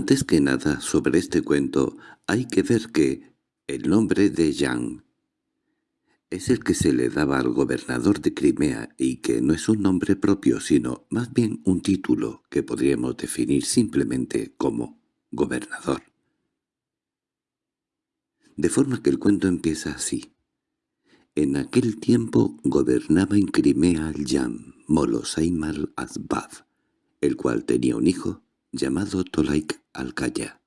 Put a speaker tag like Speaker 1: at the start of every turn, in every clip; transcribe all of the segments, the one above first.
Speaker 1: Antes que nada, sobre este cuento hay que ver que el nombre de Jan es el que se le daba al gobernador de Crimea y que no es un nombre propio sino más bien un título que podríamos definir simplemente como gobernador. De forma que el cuento empieza así. En aquel tiempo gobernaba en Crimea el Jan Molosaimal Azbad, el cual tenía un hijo llamado Tolaik Alcaya.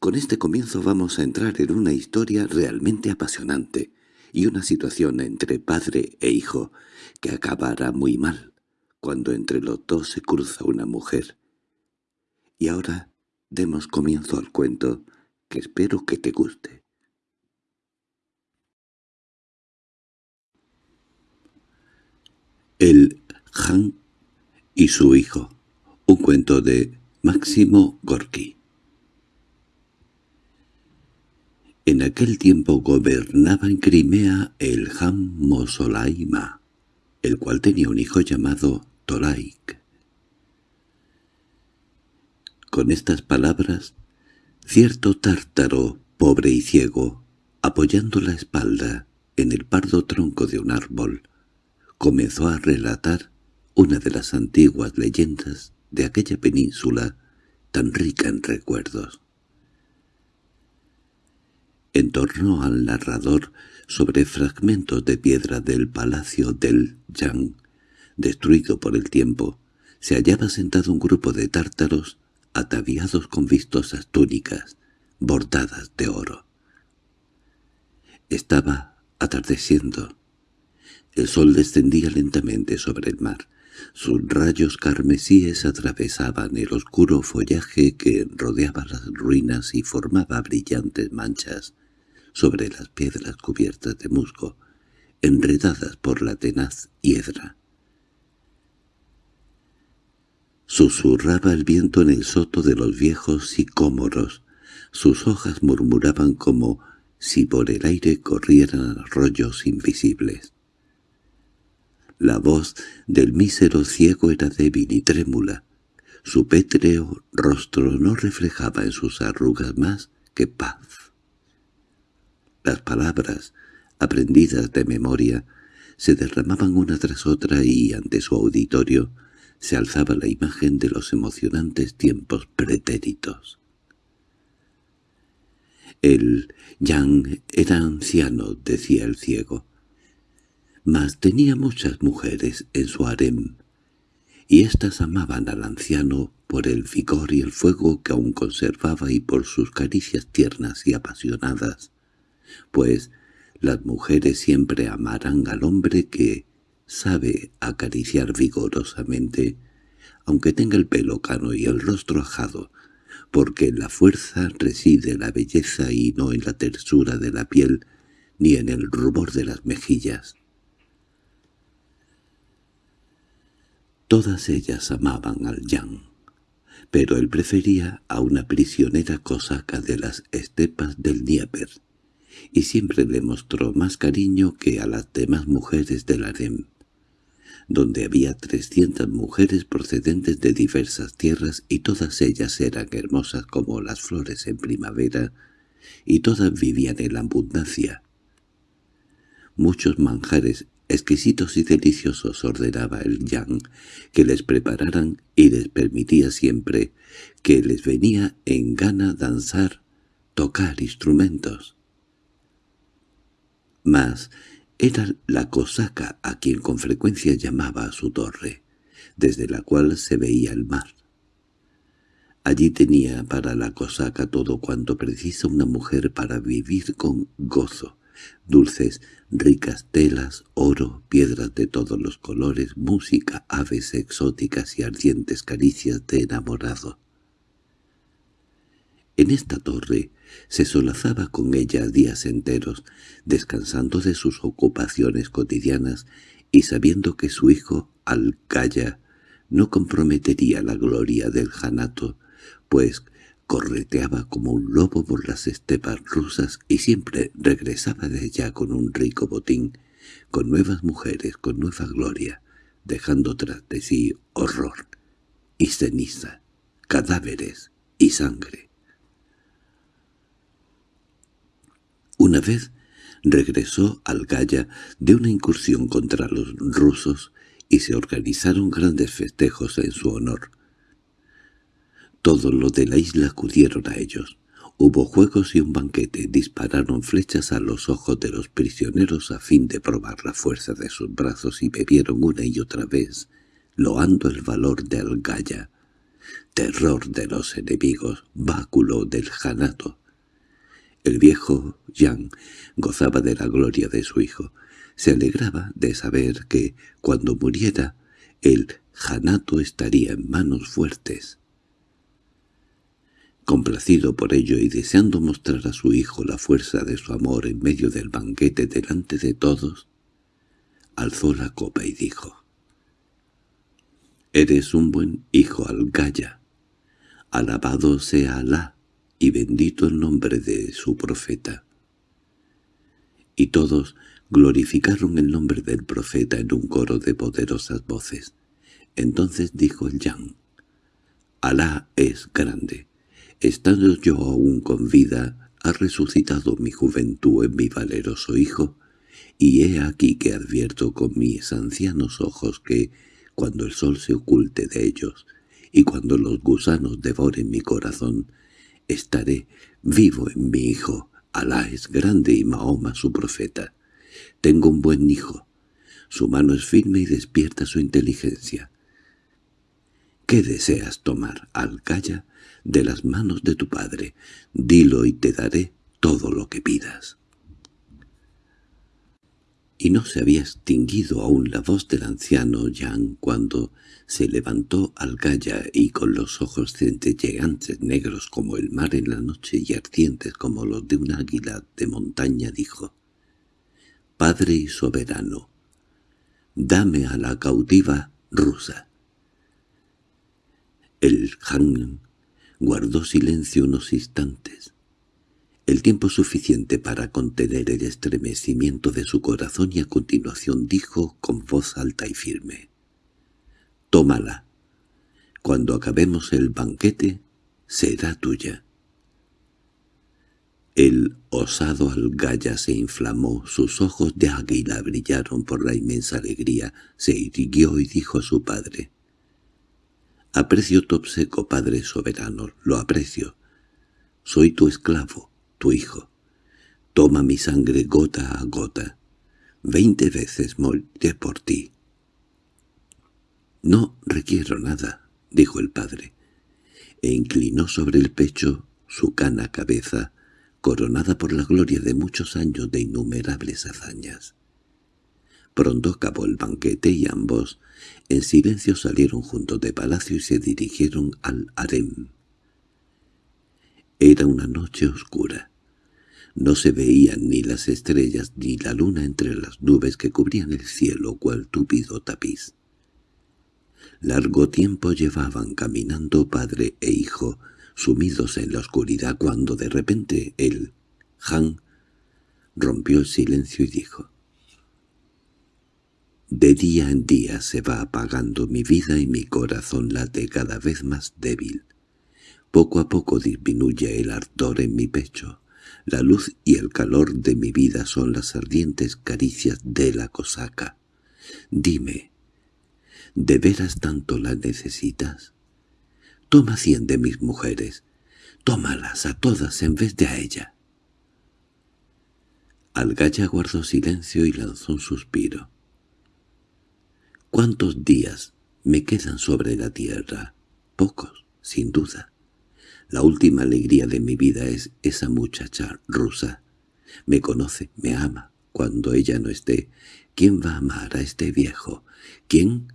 Speaker 1: Con este comienzo vamos a entrar en una historia realmente apasionante y una situación entre padre e hijo que acabará muy mal cuando entre los dos se cruza una mujer. Y ahora demos comienzo al cuento que espero que te guste. El Han y su hijo. Cuento de Máximo Gorki. En aquel tiempo gobernaba en Crimea el Han Mosolaima, el cual tenía un hijo llamado Tolaik. Con estas palabras, cierto tártaro, pobre y ciego, apoyando la espalda en el pardo tronco de un árbol, comenzó a relatar una de las antiguas leyendas de aquella península tan rica en recuerdos. En torno al narrador, sobre fragmentos de piedra del palacio del Yang, destruido por el tiempo, se hallaba sentado un grupo de tártaros ataviados con vistosas túnicas, bordadas de oro. Estaba atardeciendo. El sol descendía lentamente sobre el mar. Sus rayos carmesíes atravesaban el oscuro follaje que rodeaba las ruinas y formaba brillantes manchas sobre las piedras cubiertas de musgo, enredadas por la tenaz hiedra. Susurraba el viento en el soto de los viejos sicómoros, sus hojas murmuraban como si por el aire corrieran arroyos invisibles. La voz del mísero ciego era débil y trémula. Su pétreo rostro no reflejaba en sus arrugas más que paz. Las palabras, aprendidas de memoria, se derramaban una tras otra y ante su auditorio se alzaba la imagen de los emocionantes tiempos pretéritos. El Yang era anciano, decía el ciego, mas tenía muchas mujeres en su harem, y éstas amaban al anciano por el vigor y el fuego que aún conservaba y por sus caricias tiernas y apasionadas, pues las mujeres siempre amarán al hombre que sabe acariciar vigorosamente, aunque tenga el pelo cano y el rostro ajado, porque en la fuerza reside la belleza y no en la tersura de la piel ni en el rubor de las mejillas. Todas ellas amaban al Yang, pero él prefería a una prisionera cosaca de las estepas del Dnieper, y siempre le mostró más cariño que a las demás mujeres del harem, donde había trescientas mujeres procedentes de diversas tierras y todas ellas eran hermosas como las flores en primavera, y todas vivían en la abundancia. Muchos manjares exquisitos y deliciosos ordenaba el Yang que les prepararan y les permitía siempre que les venía en gana danzar, tocar instrumentos. Mas era la cosaca a quien con frecuencia llamaba a su torre, desde la cual se veía el mar. Allí tenía para la cosaca todo cuanto precisa una mujer para vivir con gozo, dulces, ricas telas, oro, piedras de todos los colores, música, aves exóticas y ardientes caricias de enamorado. En esta torre se solazaba con ella días enteros, descansando de sus ocupaciones cotidianas y sabiendo que su hijo, Alcaya, no comprometería la gloria del janato, pues correteaba como un lobo por las estepas rusas y siempre regresaba de allá con un rico botín, con nuevas mujeres, con nueva gloria, dejando tras de sí horror y ceniza, cadáveres y sangre. Una vez regresó al Gaya de una incursión contra los rusos y se organizaron grandes festejos en su honor. Todos los de la isla acudieron a ellos. Hubo juegos y un banquete, dispararon flechas a los ojos de los prisioneros a fin de probar la fuerza de sus brazos y bebieron una y otra vez, loando el valor de Algaya, terror de los enemigos, báculo del janato. El viejo Yang gozaba de la gloria de su hijo. Se alegraba de saber que, cuando muriera, el janato estaría en manos fuertes. Complacido por ello y deseando mostrar a su hijo la fuerza de su amor en medio del banquete delante de todos, alzó la copa y dijo, «Eres un buen hijo, Algaya. Alabado sea Alá y bendito el nombre de su profeta». Y todos glorificaron el nombre del profeta en un coro de poderosas voces. Entonces dijo el Yang, «Alá es grande». Estando yo aún con vida, ha resucitado mi juventud en mi valeroso hijo, y he aquí que advierto con mis ancianos ojos que, cuando el sol se oculte de ellos, y cuando los gusanos devoren mi corazón, estaré vivo en mi hijo. Alá es grande y Mahoma su profeta. Tengo un buen hijo. Su mano es firme y despierta su inteligencia. ¿Qué deseas tomar, Alcaya? de las manos de tu padre. Dilo y te daré todo lo que pidas. Y no se había extinguido aún la voz del anciano Yang cuando se levantó al gaya y con los ojos centelleantes negros como el mar en la noche y ardientes como los de un águila de montaña dijo «Padre y soberano, dame a la cautiva rusa». El Han Guardó silencio unos instantes, el tiempo suficiente para contener el estremecimiento de su corazón y a continuación dijo con voz alta y firme, «Tómala. Cuando acabemos el banquete, será tuya». El osado algaya se inflamó, sus ojos de águila brillaron por la inmensa alegría, se irguió y dijo a su padre, Aprecio tu obseco, Padre soberano, lo aprecio. Soy tu esclavo, tu hijo. Toma mi sangre gota a gota. Veinte veces moriré por ti. No requiero nada, dijo el padre, e inclinó sobre el pecho su cana cabeza, coronada por la gloria de muchos años de innumerables hazañas. Pronto acabó el banquete y ambos, en silencio salieron juntos de palacio y se dirigieron al harem. Era una noche oscura. No se veían ni las estrellas ni la luna entre las nubes que cubrían el cielo cual túpido tapiz. Largo tiempo llevaban caminando padre e hijo, sumidos en la oscuridad cuando de repente el Han rompió el silencio y dijo de día en día se va apagando mi vida y mi corazón late cada vez más débil. Poco a poco disminuye el ardor en mi pecho. La luz y el calor de mi vida son las ardientes caricias de la cosaca. Dime, ¿de veras tanto la necesitas? Toma cien de mis mujeres. Tómalas a todas en vez de a ella. Algaya guardó silencio y lanzó un suspiro. ¿Cuántos días me quedan sobre la tierra? Pocos, sin duda. La última alegría de mi vida es esa muchacha rusa. Me conoce, me ama. Cuando ella no esté, ¿quién va a amar a este viejo? ¿Quién?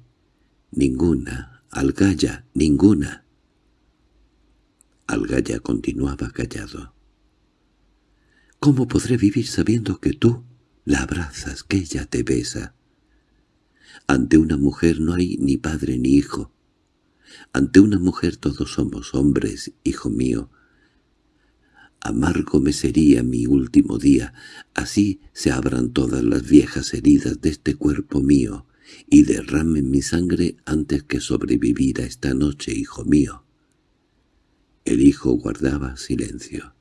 Speaker 1: Ninguna. Algaya, ninguna. Algaya continuaba callado. ¿Cómo podré vivir sabiendo que tú la abrazas, que ella te besa? Ante una mujer no hay ni padre ni hijo. Ante una mujer todos somos hombres, hijo mío. Amargo me sería mi último día, así se abran todas las viejas heridas de este cuerpo mío, y derramen mi sangre antes que sobrevivir a esta noche, hijo mío. El hijo guardaba silencio.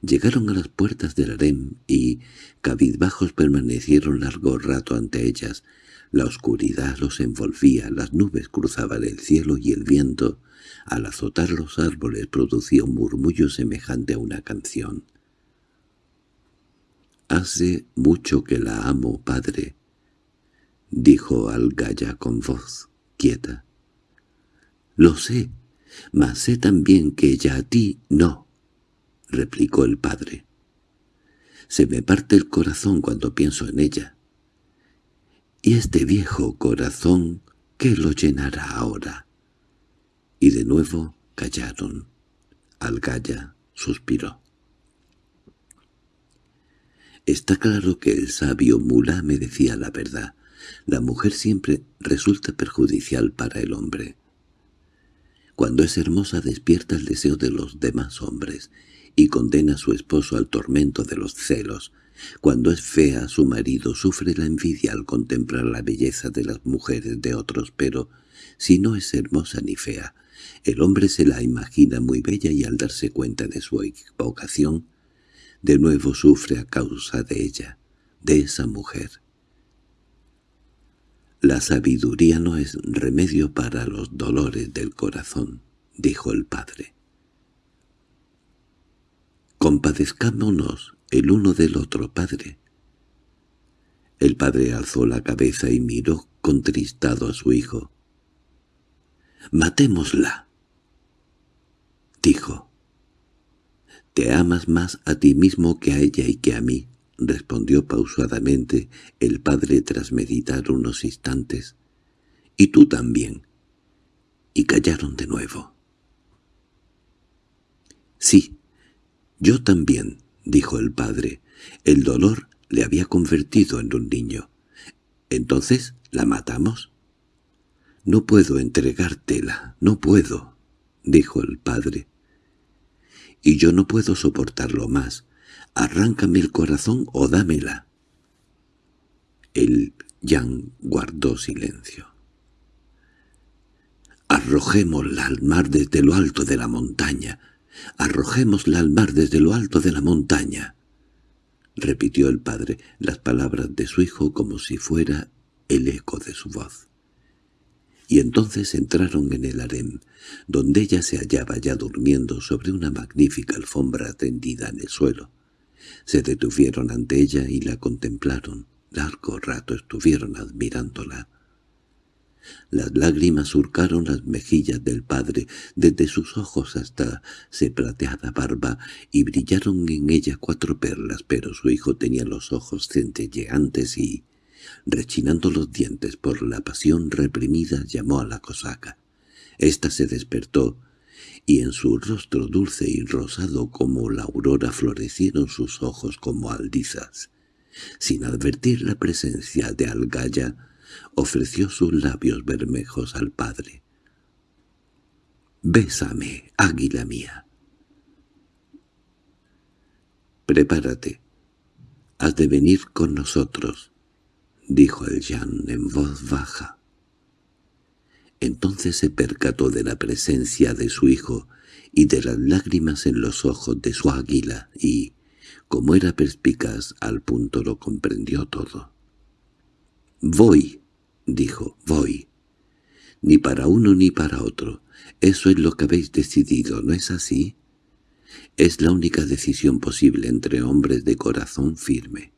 Speaker 1: Llegaron a las puertas del harem y, cabizbajos, permanecieron largo rato ante ellas. La oscuridad los envolvía, las nubes cruzaban el cielo y el viento, al azotar los árboles, producía un murmullo semejante a una canción. «Hace mucho que la amo, padre», dijo Algaya con voz quieta. «Lo sé, mas sé también que ella a ti no», replicó el padre. «Se me parte el corazón cuando pienso en ella. Y este viejo corazón, ¿qué lo llenará ahora?» Y de nuevo callaron. Algaya suspiró. Está claro que el sabio Mulá me decía la verdad. La mujer siempre resulta perjudicial para el hombre. Cuando es hermosa despierta el deseo de los demás hombres y condena a su esposo al tormento de los celos. Cuando es fea su marido sufre la envidia al contemplar la belleza de las mujeres de otros, pero si no es hermosa ni fea, el hombre se la imagina muy bella y al darse cuenta de su equivocación, de nuevo sufre a causa de ella, de esa mujer. La sabiduría no es remedio para los dolores del corazón, dijo el padre. Compadezcámonos el uno del otro, padre. El padre alzó la cabeza y miró contristado a su hijo. «Matémosla», dijo. «Te amas más a ti mismo que a ella y que a mí», respondió pausadamente el padre tras meditar unos instantes. «Y tú también». Y callaron de nuevo. «Sí, yo también», dijo el padre. El dolor le había convertido en un niño. «¿Entonces la matamos?» «No puedo entregártela, no puedo», dijo el padre y yo no puedo soportarlo más. Arráncame el corazón o dámela. El Yang guardó silencio. Arrojémosla al mar desde lo alto de la montaña. Arrojémosla al mar desde lo alto de la montaña. Repitió el padre las palabras de su hijo como si fuera el eco de su voz y entonces entraron en el harem, donde ella se hallaba ya durmiendo sobre una magnífica alfombra tendida en el suelo. Se detuvieron ante ella y la contemplaron. Largo rato estuvieron admirándola. Las lágrimas surcaron las mejillas del padre, desde sus ojos hasta se plateada barba, y brillaron en ella cuatro perlas, pero su hijo tenía los ojos centelleantes y rechinando los dientes por la pasión reprimida, llamó a la cosaca. Esta se despertó, y en su rostro dulce y rosado como la aurora florecieron sus ojos como aldizas. Sin advertir la presencia de Algaya, ofreció sus labios bermejos al padre. «Bésame, águila mía». «Prepárate. Has de venir con nosotros» dijo el Jan en voz baja. Entonces se percató de la presencia de su hijo y de las lágrimas en los ojos de su águila y, como era perspicaz, al punto lo comprendió todo. «Voy», dijo, «voy. Ni para uno ni para otro. Eso es lo que habéis decidido, ¿no es así?» Es la única decisión posible entre hombres de corazón firme.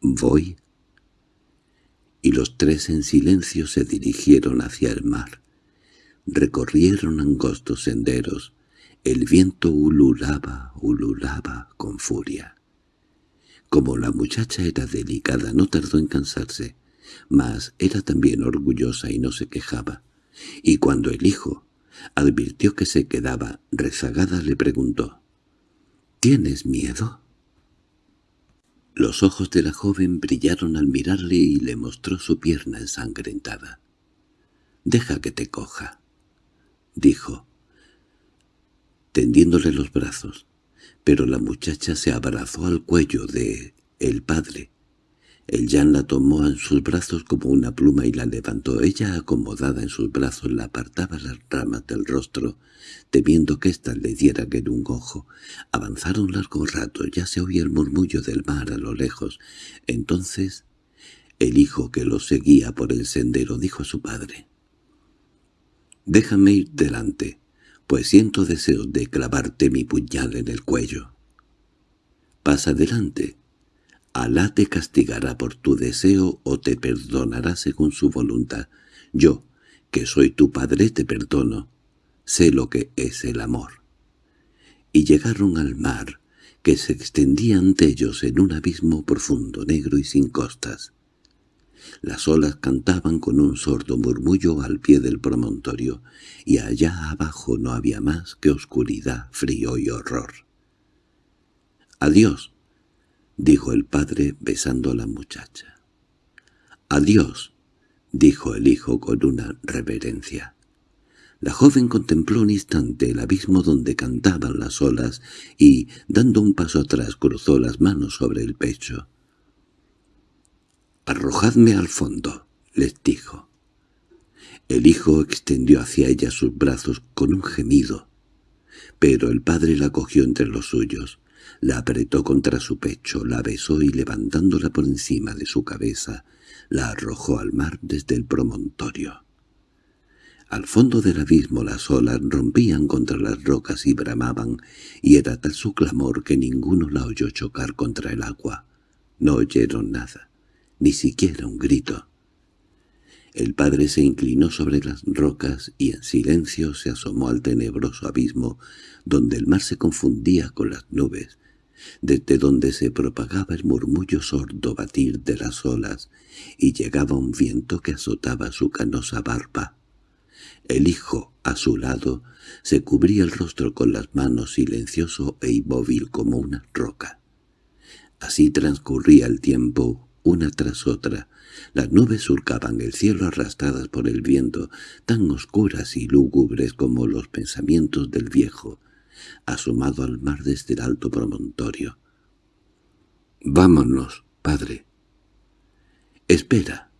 Speaker 1: Voy y los tres en silencio se dirigieron hacia el mar. Recorrieron angostos senderos. El viento ululaba, ululaba con furia. Como la muchacha era delicada, no tardó en cansarse, mas era también orgullosa y no se quejaba. Y cuando el hijo advirtió que se quedaba rezagada, le preguntó, «¿Tienes miedo?» Los ojos de la joven brillaron al mirarle y le mostró su pierna ensangrentada. «Deja que te coja», dijo, tendiéndole los brazos, pero la muchacha se abrazó al cuello de el padre. El Jan la tomó en sus brazos como una pluma y la levantó. Ella, acomodada en sus brazos, la apartaba las ramas del rostro, temiendo que ésta le diera en un ojo. Avanzaron largo rato, ya se oía el murmullo del mar a lo lejos. Entonces el hijo que los seguía por el sendero dijo a su padre, «Déjame ir delante, pues siento deseos de clavarte mi puñal en el cuello». «Pasa adelante», Alá te castigará por tu deseo o te perdonará según su voluntad. Yo, que soy tu padre, te perdono. Sé lo que es el amor. Y llegaron al mar, que se extendía ante ellos en un abismo profundo, negro y sin costas. Las olas cantaban con un sordo murmullo al pie del promontorio, y allá abajo no había más que oscuridad, frío y horror. «Adiós», —dijo el padre besando a la muchacha. —Adiós —dijo el hijo con una reverencia. La joven contempló un instante el abismo donde cantaban las olas y, dando un paso atrás, cruzó las manos sobre el pecho. «Arrojadme al fondo», les dijo. El hijo extendió hacia ella sus brazos con un gemido, pero el padre la cogió entre los suyos. La apretó contra su pecho, la besó y levantándola por encima de su cabeza, la arrojó al mar desde el promontorio. Al fondo del abismo las olas rompían contra las rocas y bramaban, y era tal su clamor que ninguno la oyó chocar contra el agua. No oyeron nada, ni siquiera un grito. El padre se inclinó sobre las rocas y en silencio se asomó al tenebroso abismo, donde el mar se confundía con las nubes, desde donde se propagaba el murmullo sordo batir de las olas, y llegaba un viento que azotaba su canosa barba. El hijo, a su lado, se cubría el rostro con las manos silencioso e inmóvil como una roca. Así transcurría el tiempo, una tras otra. Las nubes surcaban el cielo arrastradas por el viento, tan oscuras y lúgubres como los pensamientos del viejo, asomado al mar desde el alto promontorio. —Vámonos, padre. —Espera.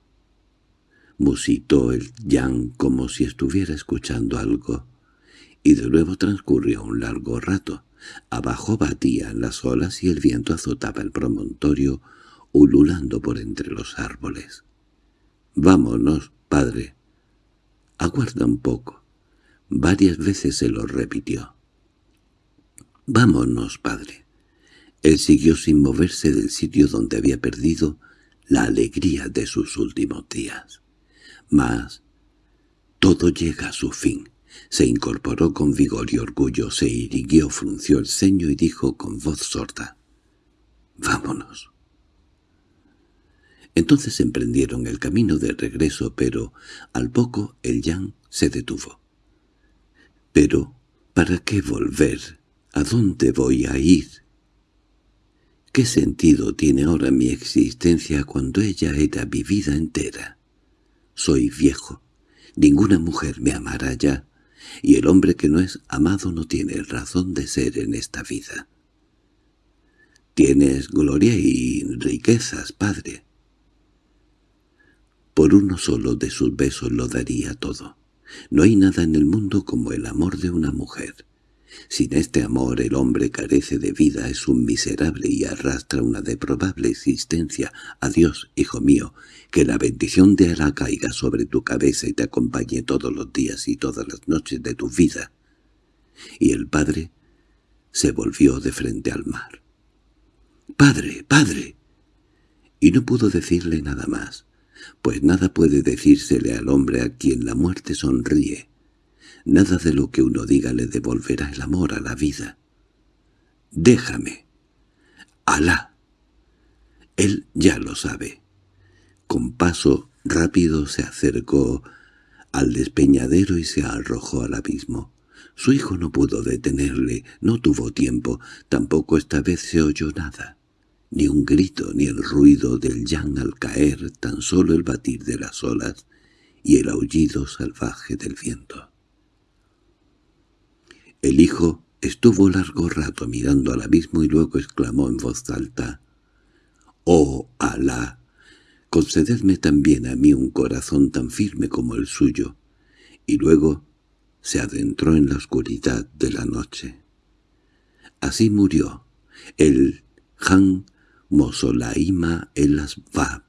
Speaker 1: Musitó el Yang como si estuviera escuchando algo, y de nuevo transcurrió un largo rato. Abajo batían las olas y el viento azotaba el promontorio, ululando por entre los árboles. —Vámonos, padre. —Aguarda un poco. Varias veces se lo repitió. —Vámonos, padre. Él siguió sin moverse del sitio donde había perdido la alegría de sus últimos días. Mas todo llega a su fin. Se incorporó con vigor y orgullo, se irguió, frunció el ceño y dijo con voz sorda, «Vámonos». Entonces emprendieron el camino de regreso, pero al poco el Yang se detuvo. «¿Pero para qué volver?» ¿A dónde voy a ir? ¿Qué sentido tiene ahora mi existencia cuando ella era mi vida entera? Soy viejo, ninguna mujer me amará ya, y el hombre que no es amado no tiene razón de ser en esta vida. Tienes gloria y riquezas, padre. Por uno solo de sus besos lo daría todo. No hay nada en el mundo como el amor de una mujer. Sin este amor el hombre carece de vida, es un miserable y arrastra una deprobable existencia. Adiós, hijo mío, que la bendición de Alá caiga sobre tu cabeza y te acompañe todos los días y todas las noches de tu vida. Y el padre se volvió de frente al mar. —¡Padre, padre! Y no pudo decirle nada más, pues nada puede decírsele al hombre a quien la muerte sonríe. Nada de lo que uno diga le devolverá el amor a la vida. Déjame. Alá. Él ya lo sabe. Con paso rápido se acercó al despeñadero y se arrojó al abismo. Su hijo no pudo detenerle, no tuvo tiempo, tampoco esta vez se oyó nada. Ni un grito, ni el ruido del yang al caer, tan solo el batir de las olas y el aullido salvaje del viento. El hijo estuvo largo rato mirando al abismo y luego exclamó en voz alta, «¡Oh, Alá! concededme también a mí un corazón tan firme como el suyo, y luego se adentró en la oscuridad de la noche. Así murió el Han Mosolaima el Asbab,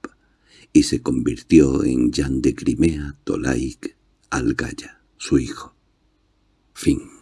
Speaker 1: y se convirtió en Jan de Crimea Tolaik al-Gaya, su hijo. Fin